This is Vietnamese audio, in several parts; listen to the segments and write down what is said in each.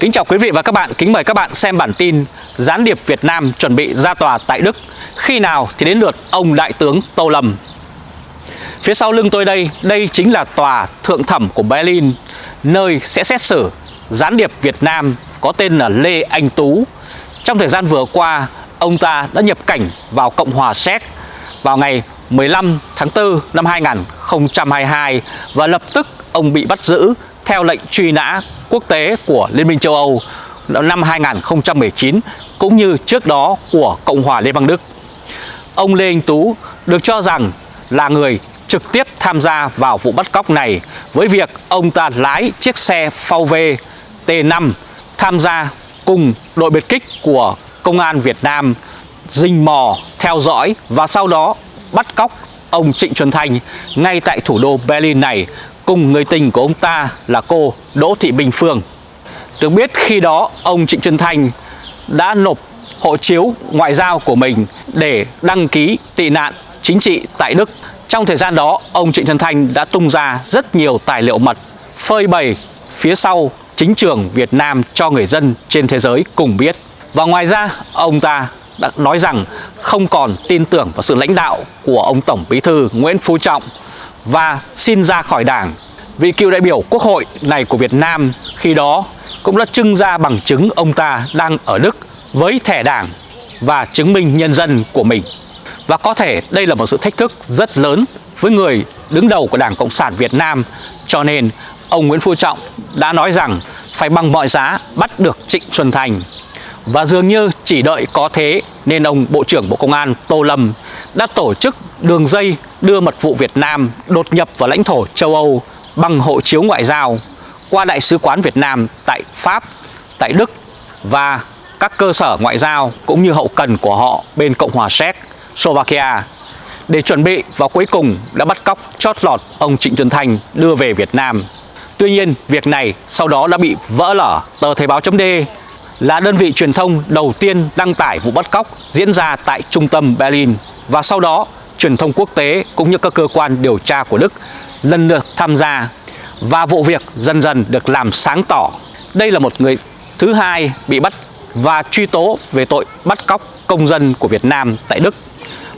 Kính chào quý vị và các bạn, kính mời các bạn xem bản tin Gián điệp Việt Nam chuẩn bị ra tòa tại Đức. Khi nào thì đến lượt ông Đại tướng Tô Lâm? Phía sau lưng tôi đây, đây chính là tòa thượng thẩm của Berlin Nơi sẽ xét xử gián điệp Việt Nam có tên là Lê Anh Tú. Trong thời gian vừa qua, ông ta đã nhập cảnh vào Cộng hòa Séc vào ngày 15 tháng 4 năm 2022 Và lập tức ông bị bắt giữ theo lệnh truy nã quốc tế của Liên minh châu Âu năm 2019 cũng như trước đó của Cộng hòa Liên bang Đức. Ông Lê Anh Tú được cho rằng là người trực tiếp tham gia vào vụ bắt cóc này với việc ông ta lái chiếc xe VW T5 tham gia cùng đội biệt kích của Công an Việt Nam rình mò, theo dõi và sau đó bắt cóc ông Trịnh Xuân Thanh ngay tại thủ đô Berlin này cùng người tình của ông ta là cô Đỗ Thị Bình Phương. Được biết khi đó ông Trịnh Xuân Thanh đã nộp hộ chiếu ngoại giao của mình để đăng ký tị nạn chính trị tại Đức. Trong thời gian đó, ông Trịnh Xuân Thanh đã tung ra rất nhiều tài liệu mật phơi bày phía sau chính trường Việt Nam cho người dân trên thế giới cùng biết. Và ngoài ra, ông ta đã nói rằng không còn tin tưởng vào sự lãnh đạo của ông Tổng Bí thư Nguyễn Phú Trọng và xin ra khỏi đảng. Vị cựu đại biểu quốc hội này của Việt Nam khi đó cũng đã trưng ra bằng chứng ông ta đang ở Đức với thẻ đảng và chứng minh nhân dân của mình. Và có thể đây là một sự thách thức rất lớn với người đứng đầu của Đảng Cộng sản Việt Nam, cho nên ông Nguyễn Phú Trọng đã nói rằng phải bằng mọi giá bắt được Trịnh Xuân Thành. Và dường như chỉ đợi có thế nên ông Bộ trưởng Bộ Công an Tô Lâm đã tổ chức đường dây đưa mật vụ Việt Nam đột nhập vào lãnh thổ châu Âu bằng hộ chiếu ngoại giao qua Đại sứ quán Việt Nam tại Pháp, tại Đức và các cơ sở ngoại giao cũng như hậu cần của họ bên Cộng hòa Séc, Slovakia để chuẩn bị và cuối cùng đã bắt cóc chót lọt ông Trịnh Xuân Thanh đưa về Việt Nam. Tuy nhiên, việc này sau đó đã bị vỡ lở. Tờ Thời báo .d là đơn vị truyền thông đầu tiên đăng tải vụ bắt cóc diễn ra tại trung tâm Berlin và sau đó, truyền thông quốc tế cũng như các cơ quan điều tra của Đức lần lượt tham gia và vụ việc dần dần được làm sáng tỏ. Đây là một người thứ hai bị bắt và truy tố về tội bắt cóc công dân của Việt Nam tại Đức.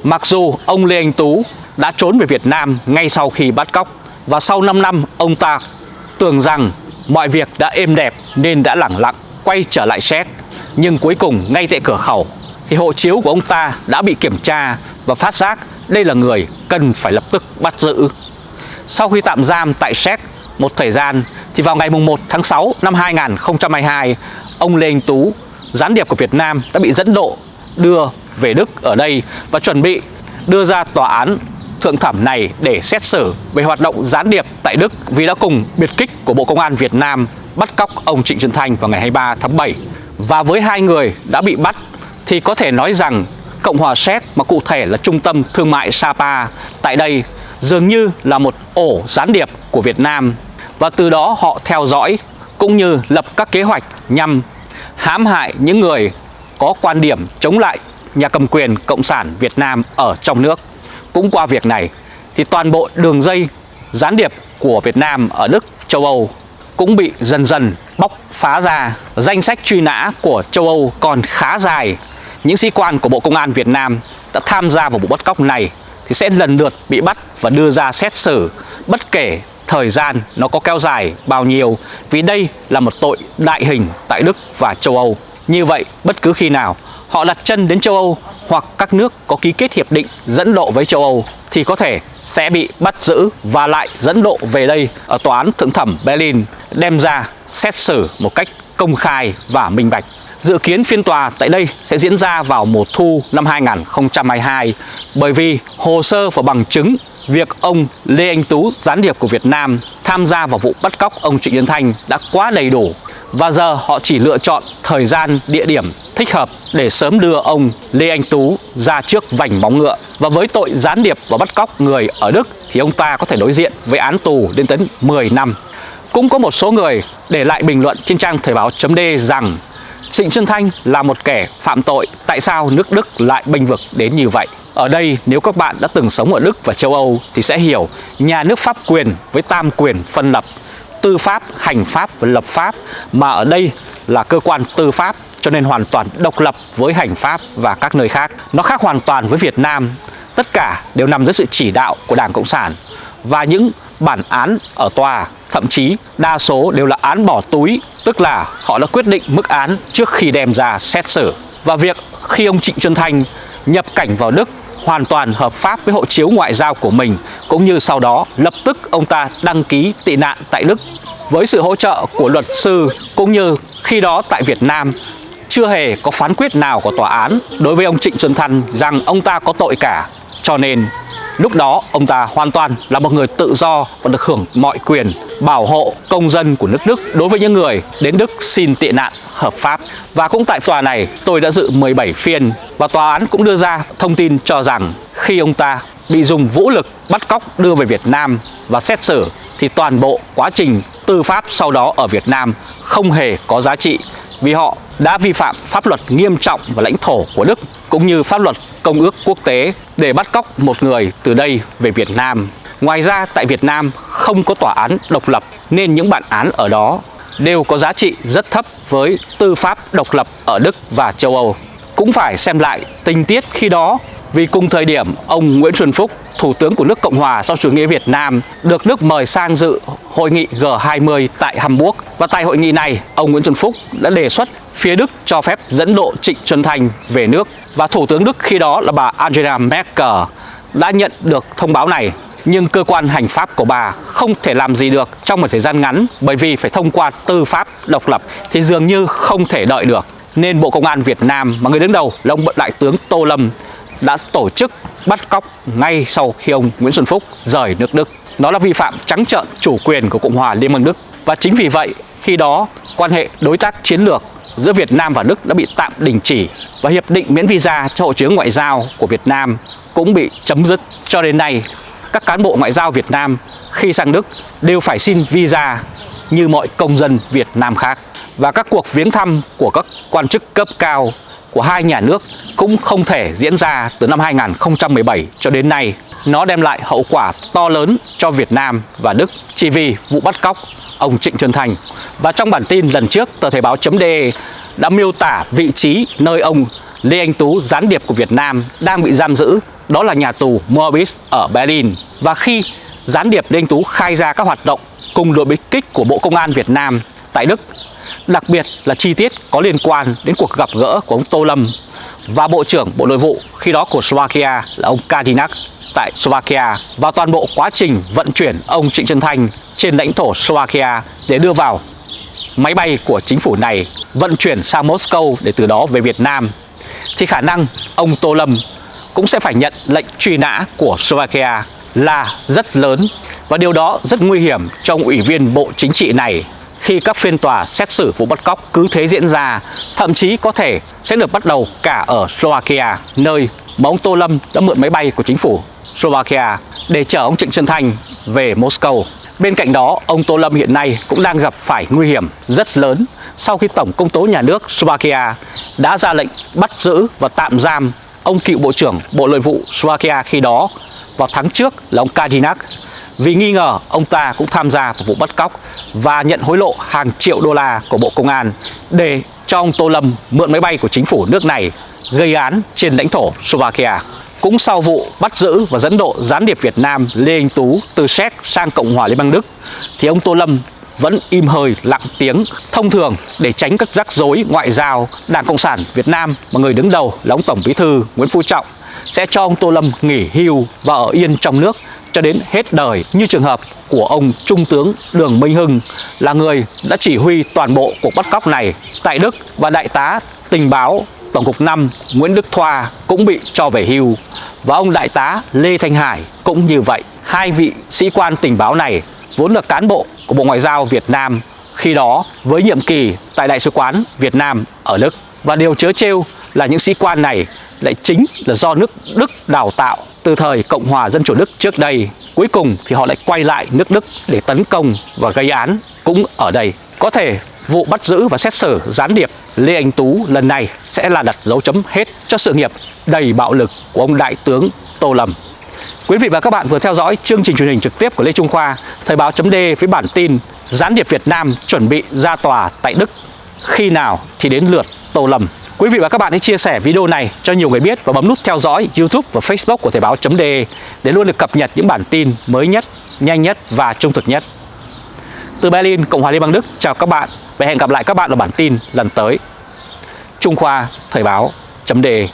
Mặc dù ông Lê Anh Tú đã trốn về Việt Nam ngay sau khi bắt cóc, và sau 5 năm, ông ta tưởng rằng mọi việc đã êm đẹp nên đã lẳng lặng quay trở lại Séc. Nhưng cuối cùng ngay tại cửa khẩu thì hộ chiếu của ông ta đã bị kiểm tra và phát giác đây là người cần phải lập tức bắt giữ. Sau khi tạm giam tại Séc một thời gian thì vào ngày 1 tháng 6 năm 2022 ông Lê Anh Tú, gián điệp của Việt Nam đã bị dẫn độ đưa về Đức ở đây và chuẩn bị đưa ra tòa án thượng thẩm này để xét xử về hoạt động gián điệp tại Đức vì đã cùng biệt kích của Bộ Công an Việt Nam bắt cóc ông Trịnh Xuân Thanh vào ngày 23 tháng 7. Và với hai người đã bị bắt thì có thể nói rằng Cộng hòa Séc mà cụ thể là trung tâm thương mại Sapa tại đây dường như là một ổ gián điệp của Việt Nam và từ đó họ theo dõi cũng như lập các kế hoạch nhằm hãm hại những người có quan điểm chống lại nhà cầm quyền Cộng sản Việt Nam ở trong nước. Cũng qua việc này thì toàn bộ đường dây gián điệp của Việt Nam ở Đức, châu Âu cũng bị dần dần bóc phá ra. Danh sách truy nã của châu Âu còn khá dài. Những sĩ quan của Bộ Công an Việt Nam đã tham gia vào vụ bắt cóc này thì sẽ lần lượt bị bắt và đưa ra xét xử bất kể thời gian nó có kéo dài bao nhiêu vì đây là một tội đại hình tại Đức và châu Âu. Như vậy, bất cứ khi nào họ đặt chân đến châu Âu hoặc các nước có ký kết hiệp định dẫn độ với châu Âu thì có thể sẽ bị bắt giữ và lại dẫn độ về đây ở tòa án thượng thẩm Berlin đem ra xét xử một cách công khai và minh bạch. Dự kiến phiên tòa tại đây sẽ diễn ra vào mùa thu năm 2022 bởi vì hồ sơ và bằng chứng việc ông Lê Anh Tú, gián điệp của Việt Nam, tham gia vào vụ bắt cóc ông Trịnh Nhân Thanh đã quá đầy đủ và giờ họ chỉ lựa chọn thời gian, địa điểm thích hợp để sớm đưa ông Lê Anh Tú ra trước vành móng ngựa. Và với tội gián điệp và bắt cóc người ở Đức thì ông ta có thể đối diện với án tù lên tới 10 năm. Cũng có một số người để lại bình luận trên trang thời báo d rằng Trịnh Xuân Thanh là một kẻ phạm tội, tại sao nước Đức lại bênh vực đến như vậy? Ở đây nếu các bạn đã từng sống ở Đức và châu Âu thì sẽ hiểu nhà nước pháp quyền với tam quyền phân lập tư pháp, hành pháp và lập pháp mà ở đây là cơ quan tư pháp cho nên hoàn toàn độc lập với hành pháp và các nơi khác. Nó khác hoàn toàn với Việt Nam. Tất cả đều nằm dưới sự chỉ đạo của Đảng Cộng sản và những bản án ở tòa thậm chí đa số đều là án bỏ túi, tức là họ đã quyết định mức án trước khi đem ra xét xử. Và việc khi ông Trịnh Xuân Thanh nhập cảnh vào Đức hoàn toàn hợp pháp với hộ chiếu ngoại giao của mình cũng như sau đó lập tức ông ta đăng ký tị nạn tại Đức với sự hỗ trợ của luật sư cũng như khi đó tại Việt Nam chưa hề có phán quyết nào của tòa án đối với ông Trịnh Xuân Thanh rằng ông ta có tội cả. Cho nên lúc đó, ông ta hoàn toàn là một người tự do và được hưởng mọi quyền bảo hộ công dân của nước Đức đối với những người đến Đức xin tị nạn hợp pháp. Và cũng tại tòa này, tôi đã dự 17 phiên và tòa án cũng đưa ra thông tin cho rằng khi ông ta bị dùng vũ lực bắt cóc đưa về Việt Nam và xét xử, thì toàn bộ quá trình tư pháp sau đó ở Việt Nam không hề có giá trị vì họ đã vi phạm pháp luật nghiêm trọng và lãnh thổ của Đức cũng như pháp luật công ước quốc tế để bắt cóc một người từ đây về Việt Nam. Ngoài ra tại Việt Nam không có tòa án độc lập nên những bản án ở đó đều có giá trị rất thấp với tư pháp độc lập ở Đức và châu Âu. Cũng phải xem lại tình tiết khi đó vì cùng thời điểm ông Nguyễn Xuân Phúc, Thủ tướng của nước Cộng hòa sau chủ nghĩa Việt Nam, được nước mời sang dự hội nghị G20 tại Hamburg. Và tại hội nghị này, ông Nguyễn Xuân Phúc đã đề xuất phía Đức cho phép dẫn độ Trịnh Xuân Thành về nước. Và Thủ tướng Đức khi đó là bà Angela Merkel đã nhận được thông báo này nhưng cơ quan hành pháp của bà không thể làm gì được trong một thời gian ngắn bởi vì phải thông qua tư pháp độc lập thì dường như không thể đợi được. Nên Bộ Công an Việt Nam mà người đứng đầu là ông Đại tướng Tô Lâm đã tổ chức bắt cóc ngay sau khi ông Nguyễn Xuân Phúc rời nước Đức. Nó là vi phạm trắng trợn chủ quyền của Cộng hòa Liên bang Đức. Và chính vì vậy, khi đó quan hệ đối tác chiến lược giữa Việt Nam và Đức đã bị tạm đình chỉ và hiệp định miễn visa cho hộ chiếu ngoại giao của Việt Nam cũng bị chấm dứt. Cho đến nay, các cán bộ ngoại giao Việt Nam khi sang Đức đều phải xin visa như mọi công dân Việt Nam khác. Và các cuộc viếng thăm của các quan chức cấp cao của hai nhà nước cũng không thể diễn ra từ năm 2017 cho đến nay. Nó đem lại hậu quả to lớn cho Việt Nam và Đức chỉ vì vụ bắt cóc ông Trịnh Xuân Thành. Và trong bản tin lần trước, tờ Thời báo .de đã miêu tả vị trí nơi ông Lê Anh Tú, gián điệp của Việt Nam, đang bị giam giữ, đó là nhà tù Moabit ở Berlin. Và khi gián điệp Lê Anh Tú khai ra các hoạt động cùng đội bích kích của Bộ Công an Việt Nam tại Đức đặc biệt là chi tiết có liên quan đến cuộc gặp gỡ của ông Tô Lâm và Bộ trưởng Bộ Nội vụ, khi đó của Slovakia là ông Kadinak tại Slovakia, và toàn bộ quá trình vận chuyển ông Trịnh Xuân Thanh trên lãnh thổ Slovakia để đưa vào máy bay của chính phủ này vận chuyển sang Moscow để từ đó về Việt Nam. Thì khả năng ông Tô Lâm cũng sẽ phải nhận lệnh truy nã của Slovakia là rất lớn, và điều đó rất nguy hiểm cho ông ủy viên Bộ Chính trị này khi các phiên tòa xét xử vụ bắt cóc cứ thế diễn ra, thậm chí có thể sẽ được bắt đầu cả ở Slovakia, nơi mà ông Tô Lâm đã mượn máy bay của chính phủ Slovakia để chở ông Trịnh Xuân Thanh về Moscow. Bên cạnh đó, ông Tô Lâm hiện nay cũng đang gặp phải nguy hiểm rất lớn sau khi Tổng Công tố Nhà nước Slovakia đã ra lệnh bắt giữ và tạm giam ông cựu Bộ trưởng Bộ Nội vụ Slovakia khi đó vào tháng trước là ông Kadinak vì nghi ngờ, ông ta cũng tham gia vào vụ bắt cóc và nhận hối lộ hàng triệu đô la của Bộ Công an để cho ông Tô Lâm mượn máy bay của chính phủ nước này gây án trên lãnh thổ Slovakia. Cũng sau vụ bắt giữ và dẫn độ gián điệp Việt Nam Lê Anh Tú từ Séc sang Cộng hòa Liên bang Đức, thì ông Tô Lâm vẫn im hơi lặng tiếng, thông thường để tránh các rắc rối ngoại giao Đảng Cộng sản Việt Nam mà người đứng đầu là ông Tổng Bí thư Nguyễn Phú Trọng sẽ cho ông Tô Lâm nghỉ hưu và ở yên trong nước cho đến hết đời, như trường hợp của ông Trung tướng Đường Minh Hưng, là người đã chỉ huy toàn bộ cuộc bắt cóc này tại Đức và đại tá tình báo, Tổng cục 5 Nguyễn Đức Thoa cũng bị cho về hưu và ông đại tá Lê Thanh Hải cũng như vậy. Hai vị sĩ quan tình báo này vốn là cán bộ của Bộ Ngoại giao Việt Nam, khi đó với nhiệm kỳ tại Đại sứ quán Việt Nam ở Đức. Và điều chớ trêu là những sĩ quan này lại chính là do nước Đức đào tạo từ thời Cộng hòa Dân chủ Đức trước đây. Cuối cùng thì họ lại quay lại nước Đức để tấn công và gây án cũng ở đây. Có thể vụ bắt giữ và xét xử gián điệp Lê Anh Tú lần này sẽ là đặt dấu chấm hết cho sự nghiệp đầy bạo lực của ông Đại tướng Tô Lâm. Quý vị và các bạn vừa theo dõi chương trình truyền hình trực tiếp của Lê Trung Khoa, Thời báo chấm với bản tin gián điệp Việt Nam chuẩn bị ra tòa tại Đức. Khi nào thì đến lượt Tô Lâm. Quý vị và các bạn hãy chia sẻ video này cho nhiều người biết và bấm nút theo dõi YouTube và Facebook của Thời báo.de để luôn được cập nhật những bản tin mới nhất, nhanh nhất và trung thực nhất. Từ Berlin, Cộng hòa Liên bang Đức, chào các bạn và hẹn gặp lại các bạn ở bản tin lần tới. Trung Khoa Thời báo.de